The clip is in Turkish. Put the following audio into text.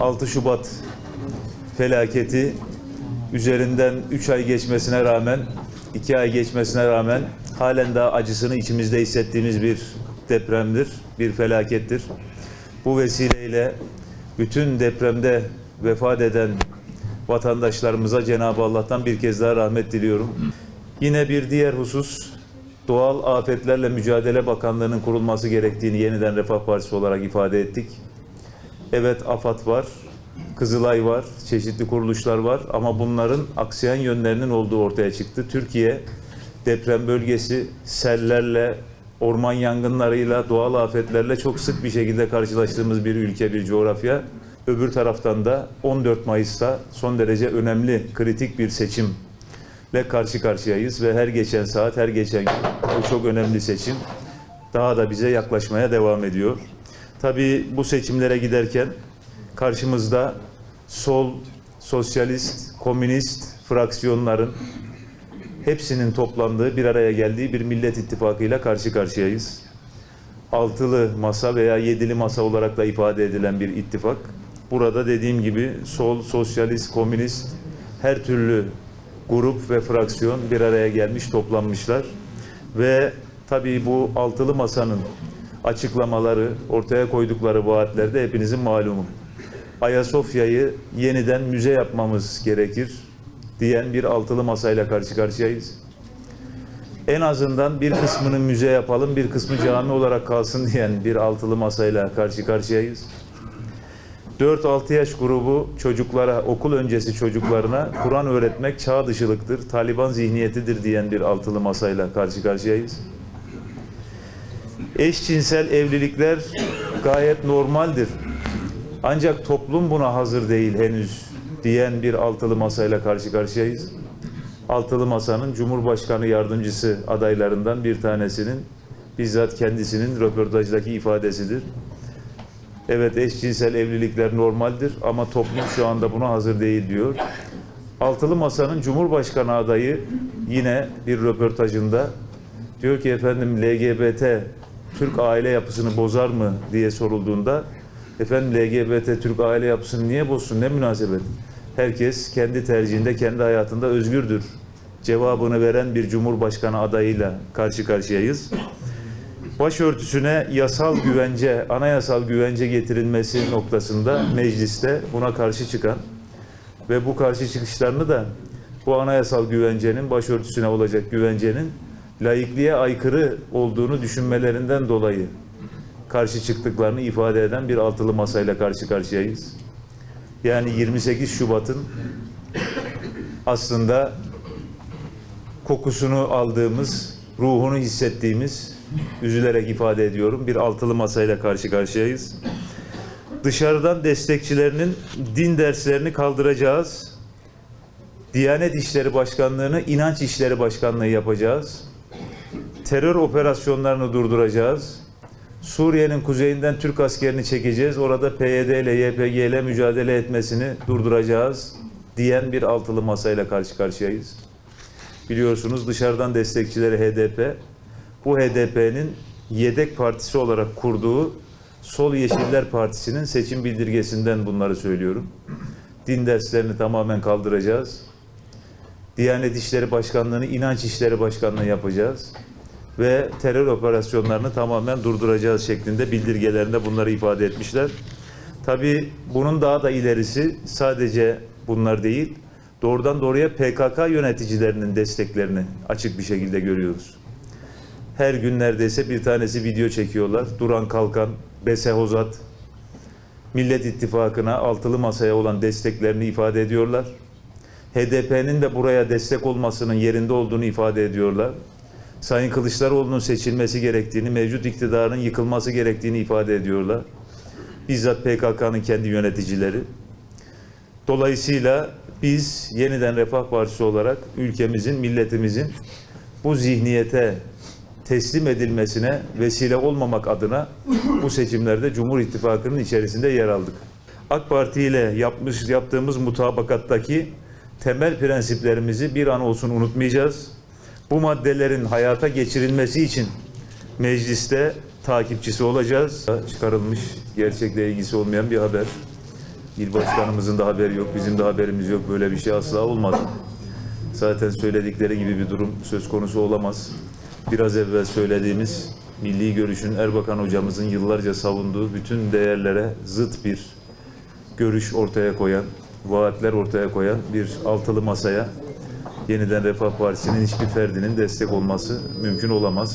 6 Şubat felaketi üzerinden 3 ay geçmesine rağmen, 2 ay geçmesine rağmen halen daha acısını içimizde hissettiğimiz bir depremdir, bir felakettir. Bu vesileyle bütün depremde vefat eden vatandaşlarımıza Cenab-ı Allah'tan bir kez daha rahmet diliyorum. Yine bir diğer husus, Doğal Afetlerle Mücadele Bakanlığı'nın kurulması gerektiğini yeniden Refah Partisi olarak ifade ettik. Evet AFAD var, Kızılay var, çeşitli kuruluşlar var ama bunların aksayan yönlerinin olduğu ortaya çıktı. Türkiye deprem bölgesi sellerle, orman yangınlarıyla, doğal afetlerle çok sık bir şekilde karşılaştığımız bir ülke, bir coğrafya. Öbür taraftan da 14 Mayıs'ta son derece önemli, kritik bir seçimle karşı karşıyayız ve her geçen saat, her geçen gün bu çok önemli seçim daha da bize yaklaşmaya devam ediyor. Tabii bu seçimlere giderken karşımızda sol, sosyalist, komünist fraksiyonların hepsinin toplandığı, bir araya geldiği bir Millet İttifakı'yla karşı karşıyayız. Altılı masa veya yedili masa olarak da ifade edilen bir ittifak. Burada dediğim gibi sol, sosyalist, komünist her türlü grup ve fraksiyon bir araya gelmiş, toplanmışlar. Ve tabii bu altılı masanın açıklamaları, ortaya koydukları vaatlerde hepinizin malumu. Ayasofya'yı yeniden müze yapmamız gerekir diyen bir altılı masayla karşı karşıyayız. En azından bir kısmını müze yapalım, bir kısmı cami olarak kalsın diyen bir altılı masayla karşı karşıyayız. 4-6 yaş grubu çocuklara, okul öncesi çocuklarına Kur'an öğretmek çağ dışılıktır, Taliban zihniyetidir diyen bir altılı masayla karşı karşıyayız. Eşcinsel evlilikler gayet normaldir. Ancak toplum buna hazır değil henüz diyen bir altılı masayla karşı karşıyayız. Altılı masanın Cumhurbaşkanı yardımcısı adaylarından bir tanesinin bizzat kendisinin röportajdaki ifadesidir. Evet eşcinsel evlilikler normaldir ama toplum şu anda buna hazır değil diyor. Altılı Masa'nın Cumhurbaşkanı adayı yine bir röportajında diyor ki efendim LGBT Türk aile yapısını bozar mı diye sorulduğunda efendim LGBT Türk aile yapısını niye bozsun ne münasebet? Herkes kendi tercihinde kendi hayatında özgürdür. Cevabını veren bir Cumhurbaşkanı adayıyla karşı karşıyayız başörtüsüne yasal güvence, anayasal güvence getirilmesi noktasında mecliste buna karşı çıkan ve bu karşı çıkışlarını da bu anayasal güvencenin, başörtüsüne olacak güvencenin laikliğe aykırı olduğunu düşünmelerinden dolayı karşı çıktıklarını ifade eden bir altılı masayla karşı karşıyayız. Yani 28 Şubat'ın aslında kokusunu aldığımız, ruhunu hissettiğimiz üzülerek ifade ediyorum. Bir altılı masayla karşı karşıyayız. Dışarıdan destekçilerinin din derslerini kaldıracağız. Diyanet İşleri Başkanlığı'nı inanç İşleri Başkanlığı yapacağız. Terör operasyonlarını durduracağız. Suriye'nin kuzeyinden Türk askerini çekeceğiz. Orada PYD ile YPG ile mücadele etmesini durduracağız diyen bir altılı masayla karşı karşıyayız. Biliyorsunuz dışarıdan destekçileri HDP, bu HDP'nin yedek partisi olarak kurduğu Sol Yeşiller Partisi'nin seçim bildirgesinden bunları söylüyorum. Din derslerini tamamen kaldıracağız. Diyanet İşleri Başkanlığı'nı İnanç İşleri Başkanlığı yapacağız. Ve terör operasyonlarını tamamen durduracağız şeklinde bildirgelerinde bunları ifade etmişler. Tabii bunun daha da ilerisi sadece bunlar değil, doğrudan doğruya PKK yöneticilerinin desteklerini açık bir şekilde görüyoruz. Her gün neredeyse bir tanesi video çekiyorlar. Duran Kalkan, Bese Hozat, Millet İttifakı'na altılı masaya olan desteklerini ifade ediyorlar. HDP'nin de buraya destek olmasının yerinde olduğunu ifade ediyorlar. Sayın Kılıçdaroğlu'nun seçilmesi gerektiğini, mevcut iktidarın yıkılması gerektiğini ifade ediyorlar. Bizzat PKK'nın kendi yöneticileri. Dolayısıyla biz yeniden Refah Partisi olarak ülkemizin, milletimizin bu zihniyete teslim edilmesine vesile olmamak adına bu seçimlerde Cumhur İttifakı'nın içerisinde yer aldık. AK Parti ile yapmış yaptığımız mutabakattaki temel prensiplerimizi bir an olsun unutmayacağız. Bu maddelerin hayata geçirilmesi için mecliste takipçisi olacağız. Çıkarılmış gerçekle ilgisi olmayan bir haber. İl başkanımızın da haberi yok, bizim de haberimiz yok. Böyle bir şey asla olmadı. Zaten söyledikleri gibi bir durum söz konusu olamaz. Biraz evvel söylediğimiz milli görüşün Erbakan hocamızın yıllarca savunduğu bütün değerlere zıt bir görüş ortaya koyan, vaatler ortaya koyan bir altılı masaya yeniden Refah Partisi'nin hiçbir ferdinin destek olması mümkün olamaz.